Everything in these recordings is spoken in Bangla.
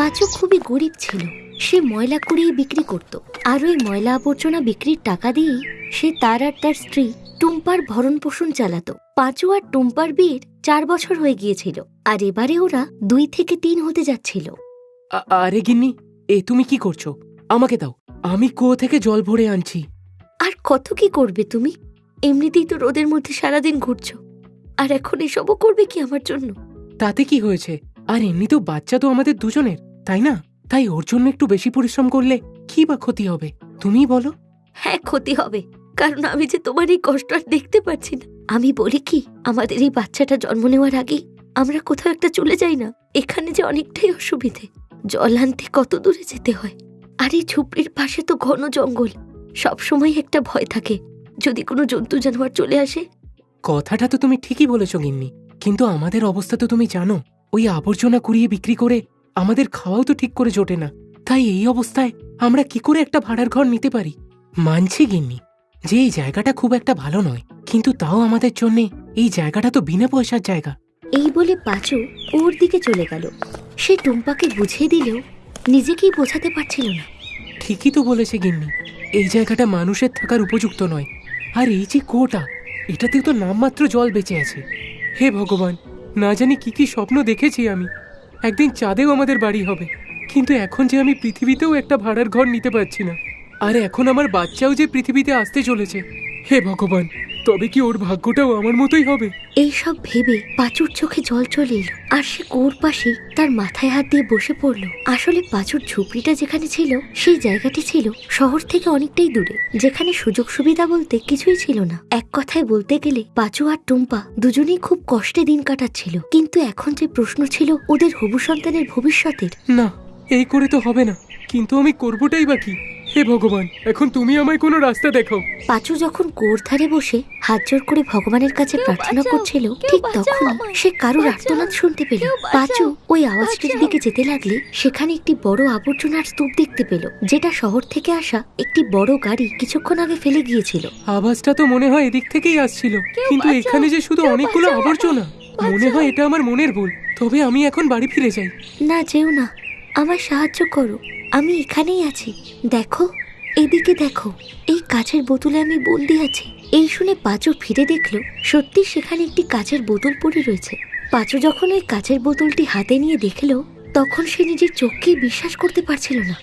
পাঁচু খুবই গরিব ছিল। সে ময়লা কুড়িয়ে বিক্রি করত। আর ওই ময়লা আবর্জনা বিক্রির টাকা দিয়েই সে তার আর তার স্ত্রী টুম্পার ভরণ পোষণ চালাতো। পাঁচু আর টুম্পার বিয়ের চার বছর হয়ে গিয়েছিল। আর এবারে ওরা দুই থেকে তিন হতে যাচ্ছিল। আরে গিন্নি এ তুমি কি করছ? আমাকে দাও। আমি কুয়ো থেকে জল ভরে আনছি। আর কত কি করবে তুমি? এমনিতেই তো রোদের মধ্যে সারাদিন ঘুরছো। আর এখন এসবও করবে কি আমার জন্য? তাতে কি হয়েছে? আর এমনি তো বাচ্চা তো আমাদের দুজনের। তাই না? তাই ওর জন্য একটু বেশি পরিশ্রম করলে কি বা ক্ষতি হবে? তুমি বলো। হ্যাঁ ক্ষতি হবে। কারণ আমি যে তোমার এই কষ্ট আর দেখতে পাচ্ছি না। আমি বলি কি আমাদের এই বাচ্চাটা জন্ম নেওয়ার আগে আমরা কোথাও একটা চলে যাই না। এখানে যে অনেকটাই অসুবিধে। জল আনতে কত দূরে যেতে হয়। আর এই ঝুপড়ির পাশে তো ঘন জঙ্গল। সব সময় একটা ভয় থাকে। যদি কোনো জন্তু জানোয়ার চলে আসে? কথাটা তো তুমি ঠিকই বলেছ গিন্নি। কিন্তু আমাদের অবস্থা তো তুমি জানো। ওই আবর্জনা কুড়িয়ে বিক্রি করে আমাদের খাওয়াও তো ঠিক করে জোটে না। তাই এই অবস্থায় আমরা কি করে একটা ভাড়ার ঘর নিতে পারি? মানছি গিন্নি যে এই জায়গাটা খুব একটা ভালো নয় কিন্তু তাও আমাদের জন্যে এই জায়গাটা তো বিনা পয়সার জায়গা। এই বলে পাঁচু ওর দিকে চলে গেল। সে টুম্পাকে বুঝিয়ে দিলেও নিজেকেই বোঝাতে পারছিল না। ঠিকই তো বলেছে গিন্নি এই জায়গাটা মানুষের থাকার উপযুক্ত নয়। আর এই যে কোটা এটাতে তো নামমাত্র জল বেঁচে আছে। হে ভগবান না জানি কি কি স্বপ্ন দেখেছি আমি। একদিন চাঁদেও আমাদের বাড়ি হবে। কিন্তু এখন যে আমি পৃথিবীতেও একটা ভাড়ার ঘর নিতে পারছি না, আর এখন আমার বাচ্চাও যে পৃথিবীতে আসতে চলেছে, হে ভগবান! তবে কি ওর ভাগ্যটাও আমার মতোই হবে? এইসব ভেবে পাঁচুর চোখে জল চলে এলো আর সে কোর পাশে তার মাথায় হাত দিয়ে বসে পড়ল। আসলে পাঁচুর ঝুপড়িটা যেখানে ছিল সেই জায়গাটি ছিল শহর থেকে অনেকটাই দূরে যেখানে সুযোগ সুবিধা বলতে কিছুই ছিল না। এক কথায় বলতে গেলে পাঁচু আর টুম্পা দুজনেই খুব কষ্টে দিন কাটাচ্ছিল। কিন্তু এখন যে প্রশ্ন ছিল ওদের হবু সন্তানের ভবিষ্যতের না এই করে তো হবে না। কিন্তু আমি করবোটাই বা কি? হে ভগবান এখন তুমি আমায় কোনো রাস্তা দেখাও। পাঁচু যখন কোর ধারে বসে হাত জোর করে ভগবানের কাছে প্রার্থনা করছিল ঠিক তখন সে কারোর আর্তনাদ শুনতে পেল। পাঁচু ওই আওয়াজটির দিকে যেতে লাগলে সেখানে একটি বড় আবর্জনার স্তূপ দেখতে পেল যেটা শহর থেকে আসা একটি বড় গাড়ি কিছুক্ষণ আগে ফেলে গিয়েছিল। আওয়াজটা তো মনে হয় এদিক থেকেই আসছিল কিন্তু এখানে যে শুধু অনেকগুলো আবর্জনা মনে হয় এটা আমার মনের ভুল তবে আমি এখন বাড়ি ফিরে যাই। না যেও না আমার সাহায্য করো। আমি এখানেই আছি। দেখো এদিকে দেখো এই কাচের বোতলে আমি বন্দি আছি। এই শুনে পাঁচু ফিরে দেখল সত্যি সেখানে একটি কাচের বোতল পড়ে রয়েছে। পাঁচু যখন ওই কাচের বোতলটি হাতে নিয়ে দেখল তখন সে নিজের চোখকেই বিশ্বাস করতে পারছিল না।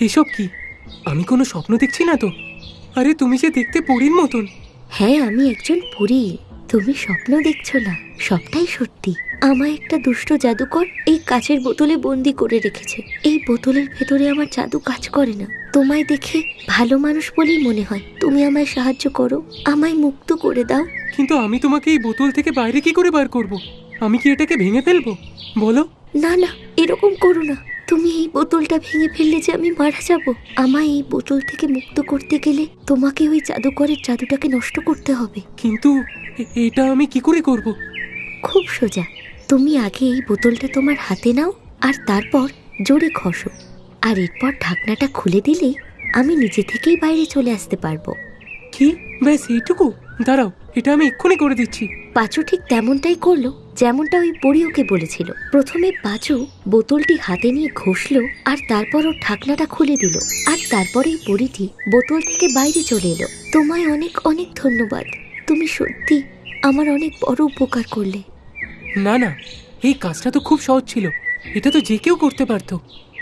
এসব কি? আমি কোনো স্বপ্ন দেখছি না তো? আরে তুমি যে দেখতে পরীর মতন। হ্যাঁ আমি একজন পড়ি তুমি স্বপ্ন দেখছ না সবটাই সত্যি। আমায় একটা দুষ্ট জাদুকর এই কাচের বোতলে বন্দি করে রেখেছে। এই বোতলের ভেতরে আমার জাদু কাজ করে না। তোমায় দেখে ভালো মানুষ বলেই মনে হয়। তুমি আমায় সাহায্য করো আমায় মুক্ত করে দাও। কিন্তু আমি তোমাকে এই বোতল থেকে বাইরে কি করে বার করব? আমি কি এটাকে ভেঙে ফেলব? বলো। না না এরকম করো না। তুমি এই বোতলটা ভেঙে ফেললে যে আমি মারা যাব। আমায় এই বোতল থেকে মুক্ত করতে গেলে তোমাকে ওই জাদুকরের জাদুটাকে নষ্ট করতে হবে। কিন্তু এটা আমি কি করে করব? খুব সোজা। তুমি আগে এই বোতলটা তোমার হাতে নাও আর তারপর জোরে ঘষো। আর এরপর ঢাকনাটা খুলে দিলেই আমি নিজে থেকেই বাইরে চলে আসতে পারব। কি? ব্যাস এইটুকু? দাঁড়াও এটা আমি এক্ষুনি করে দিচ্ছি। পাঁচু ঠিক তেমনটাই করল যেমনটা ওই পরি ওকে বলেছিল। প্রথমে পাঁচু বোতলটি হাতে নিয়ে ঘষলো আর তারপর ওর ঢাকনাটা খুলে দিল। আর তারপরেই পরিটি বোতল থেকে বাইরে চলে এলো। তোমায় অনেক অনেক ধন্যবাদ। তুমি সত্যি আমার অনেক বড় উপকার করলে। না না এই কাজটা তো খুব সহজ ছিল। এটা তো যে কেউ করতে পারতো।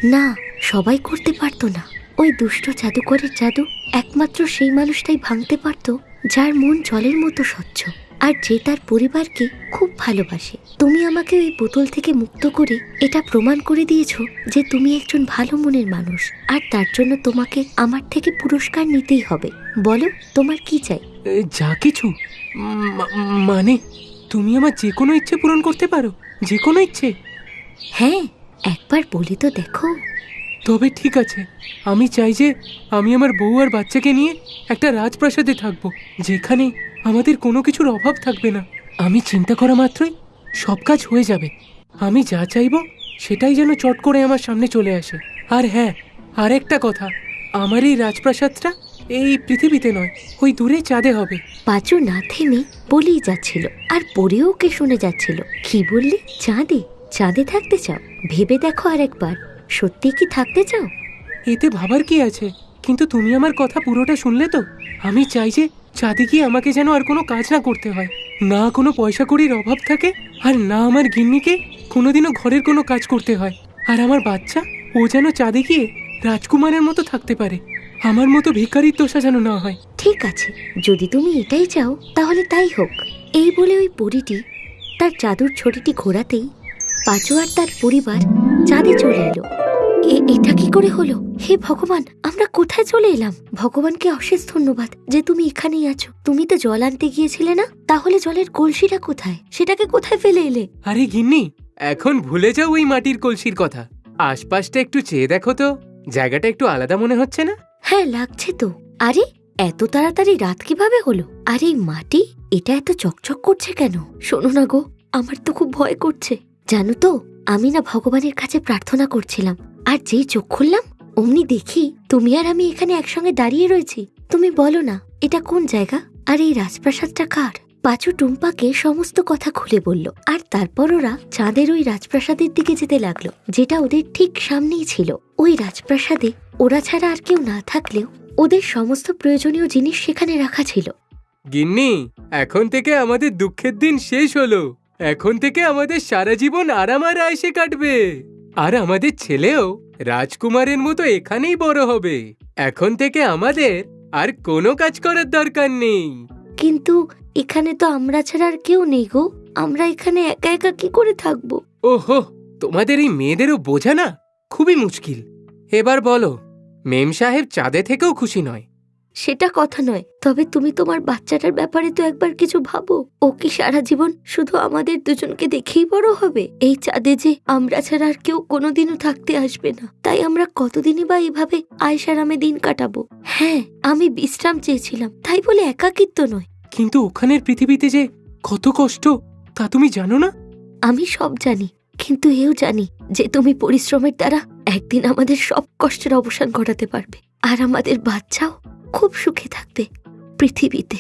না সবাই করতে পারতো না। ওই দুষ্ট জাদুকরের জাদু একমাত্র সেই মানুষটাই ভাঙতে পারতো যার মন জলের মতো স্বচ্ছ। আর যে তার পরিবারকে খুব ভালোবাসে। তুমি আমাকে ওই বোতল থেকে মুক্ত করে এটা প্রমাণ করে দিয়েছ যে তুমি একজন ভালো মনের মানুষ আর তার জন্য তোমাকে আমার থেকে পুরস্কার নিতেই হবে। বলো তোমার কি চাই? যা কিছু। মানে তুমি আমার যে কোনো ইচ্ছে পূরণ করতে পারো যে কোনো ইচ্ছে। হ্যাঁ একবার বলি তো দেখো। তবে ঠিক আছে আমি চাই যে আমি আমার বউ আর বাচ্চাকে নিয়ে একটা রাজপ্রাসাদে থাকব যেখানে আমাদের কোনো কিছুর অভাব থাকবে না। আমি চিন্তা করা মাত্রই সব কাজ হয়ে যাবে। আমি যা চাইব সেটাই যেন চট করে আমার সামনে চলে আসে। আর হ্যাঁ আর একটা কথা আমার এই রাজপ্রাসাদটা এই পৃথিবীতে নয় ওই দূরে চাঁদে হবে। পাঁচু না থেমে বলেই যাচ্ছিল আর পরেও কে শুনে যাচ্ছিল। কি বললি? চাঁদে চাঁদে থাকতে চাও? ভেবে দেখো আর একবার সত্যি কি থাকতে চাও? এতে ভাবার কি আছে? কিন্তু তুমি আমার কথা পুরোটা শুনলে তো? আমি চাই যে চাঁদে গিয়ে আমাকে যেন আর কোনো কাজ না করতে হয়। না কোনো পয়সা কড়ির অভাব থাকে, আর না আমার গিন্নিকে কোনোদিনও ঘরের কোনো কাজ করতে হয়। আর আমার বাচ্চা, ও যেন চাঁদে গিয়ে রাজকুমারের মতো থাকতে পারে। আমার মতো ভিখারির দোষা যেন না হয়। ঠিক আছে, যদি তুমি এটাই চাও, তাহলে তাই হোক। এই বলে ওই পরীটি তার জাদুর ছড়িটি ঘোরাতেই পাঁচু আর তার পরিবার চাঁদে চলে এলো। এটা কি করে হলো? হে ভগবান আমরা কোথায় চলে এলাম? ভগবানকে অশেষ ধন্যবাদ যে তুমি এখানেই আছো। তুমি তো জল আনতে গিয়েছিলে না? তাহলে জলের কলসিটা কোথায়? সেটাকে কোথায় ফেলে এলে? আরে গিন্নি এখন ভুলে যাও ওই মাটির কলসির কথা। আশপাশটা একটু চেয়ে দেখো তো। জায়গাটা একটু আলাদা মনে হচ্ছে না? হ্যাঁ লাগছে তো। আরে এত তাড়াতাড়ি রাত কীভাবে হলো? আর এই মাটি এটা এত চকচক করছে কেন? শোনো না গো আমার তো খুব ভয় করছে। জানো তো আমি না ভগবানের কাছে প্রার্থনা করছিলাম। আর যেই চোখ খুললাম, অমনি দেখি তুমি আর আমি এখানে একসঙ্গে দাঁড়িয়ে রয়েছি। তুমি বলো না, এটা কোন জায়গা? আর এই রাজপ্রাসাদটা কার? পাঁচু টুম্পাকে সমস্ত কথা খুলে বলল, আর তারপর ওরা চাঁদের ওই রাজপ্রাসাদের দিকে যেতে লাগল, যেটা ওদের ঠিক সামনেই ছিল। ওই রাজপ্রাসাদে ওরা ছাড়া আর কেউ না থাকলেও ওদের সমস্ত প্রয়োজনীয় জিনিস সেখানে রাখা ছিল। গিন্নি, এখন থেকে আমাদের দুঃখের দিন শেষ হলো। এখন থেকে আমাদের সারা জীবন আরাম আর আয়সে কাটবে। আর আমাদের ছেলেও রাজকুমারের মতো এখানেই বড় হবে। এখন থেকে আমাদের আর কোনো কাজ করার দরকার নেই। কিন্তু এখানে তো আমরা ছাড়া আর কেউ নেই গো। আমরা এখানে একা একা কি করে থাকব? ওহো তোমাদের এই মেয়েদেরও বোঝা না খুবই মুশকিল। এবার বলো মেম সাহেব চাঁদে থেকেও খুশি নয়। সেটা কথা নয়। তবে তুমি তোমার বাচ্চাটার ব্যাপারে তো একবার কিছু ভাবো। ও কি সারা জীবন শুধু আমাদের দুজনকে দেখেই বড় হবে? এই চাঁদে যে আমরা ছাড়া আর কেউ কোনোদিনও থাকতে আসবে না। তাই আমরা কতদিনই বা এইভাবে আয়সারামে দিন কাটাবো? হ্যাঁ আমি বিশ্রাম চেয়েছিলাম। তাই বলে একাকিত্ব নয়। কিন্তু ওখানের পৃথিবীতে যে কত কষ্ট তা তুমি জানো না? আমি সব জানি কিন্তু এও জানি যে তুমি পরিশ্রমের দ্বারা একদিন আমাদের সব কষ্টের অবসান ঘটাতে পারবে। আর আমাদের বাচ্চাও খুব সুখে থাকবে পৃথিবীতে।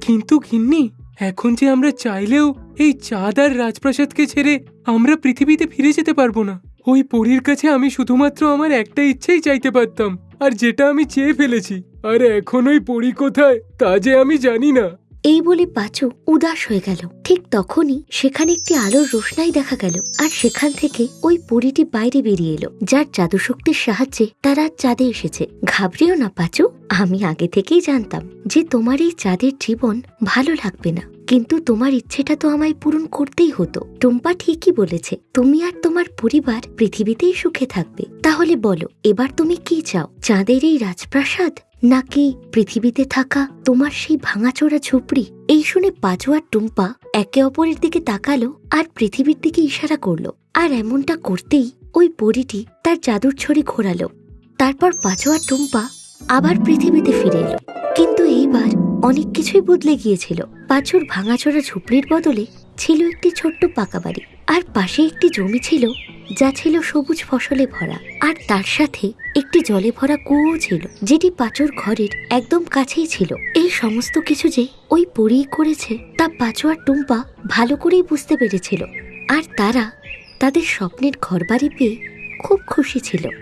কিন্তু গিন্নি, এখন যে আমরা চাইলেও এই চাঁদ আর রাজপ্রাসাদকে ছেড়ে আমরা পৃথিবীতে ফিরে যেতে পারব না। ওই পরীর কাছে আমি শুধুমাত্র আমার একটা ইচ্ছেই চাইতে পারতাম, আর যেটা আমি চেয়ে ফেলেছি। আর এখন ওই পরী কোথায়, তা যে আমি জানি না। এই বলে পাঁচু উদাস হয়ে গেল। ঠিক তখনই সেখানে একটি আলোর রোশনাই দেখা গেল আর সেখান থেকে ওই পরীটি বাইরে বেরিয়ে এলো, যার জাদু শক্তির সাহায্যে তারা চাঁদে এসেছে। ঘাবড়িও না পাঁচু, আমি আগে থেকেই জানতাম যে তোমার এই চাঁদের জীবন ভালো লাগবে না। কিন্তু তোমার ইচ্ছেটা তো আমায় পূরণ করতেই হতো। টুম্পা ঠিকই বলেছে, তুমি আর তোমার পরিবার পৃথিবীতেই সুখে থাকবে। তাহলে বলো, এবার তুমি কি চাও? চাঁদের এই রাজপ্রাসাদ? নাকি পৃথিবীতে থাকা তোমার সেই ভাঙাচোরা ঝুপড়ি? এই শুনে পাঁচু আর টুম্পা একে অপরের দিকে তাকালো আর পৃথিবীর দিকে ইশারা করল। আর এমনটা করতেই ওই পরীটি তার জাদুর ছড়ি ঘোরালো। তারপর পাঁচু আর টুম্পা আবার পৃথিবীতে ফিরে এলো। কিন্তু এইবার অনেক কিছুই বদলে গিয়েছিল। পাঁচুর ভাঙাচোরা ঝুপড়ির বদলে ছিল একটি ছোট্ট পাকা বাড়ি। আর পাশে একটি জমি ছিল, যা ছিল সবুজ ফসলে ভরা। আর তার সাথে একটি জলে ভরা কুয়ো ছিল, যেটি পাঁচুর ঘরের একদম কাছেই ছিল। এই সমস্ত কিছু যে ওই পরেই করেছে, তা পাঁচু টুম্পা ভালো করেই বুঝতে পেরেছিল। আর তারা তাদের স্বপ্নের ঘরবাড়ি পেয়ে খুব খুশি ছিল।